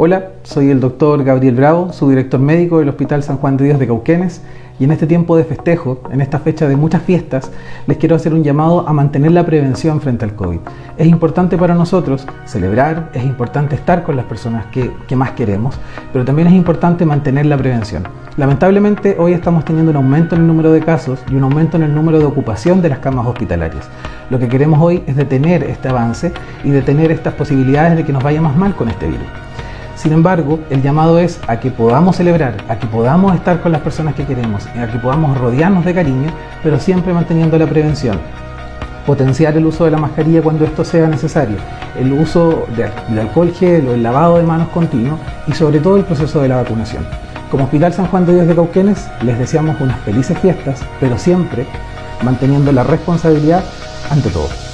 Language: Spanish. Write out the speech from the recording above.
Hola, soy el doctor Gabriel Bravo, subdirector médico del Hospital San Juan de Dios de Cauquenes y en este tiempo de festejo, en esta fecha de muchas fiestas, les quiero hacer un llamado a mantener la prevención frente al COVID. Es importante para nosotros celebrar, es importante estar con las personas que, que más queremos, pero también es importante mantener la prevención. Lamentablemente hoy estamos teniendo un aumento en el número de casos y un aumento en el número de ocupación de las camas hospitalarias. Lo que queremos hoy es detener este avance y detener estas posibilidades de que nos vaya más mal con este virus. Sin embargo, el llamado es a que podamos celebrar, a que podamos estar con las personas que queremos, a que podamos rodearnos de cariño, pero siempre manteniendo la prevención. Potenciar el uso de la mascarilla cuando esto sea necesario, el uso de, alcohol gel o el lavado de manos continuo y sobre todo el proceso de la vacunación. Como Hospital San Juan de Dios de Cauquenes les deseamos unas felices fiestas, pero siempre manteniendo la responsabilidad ante todo.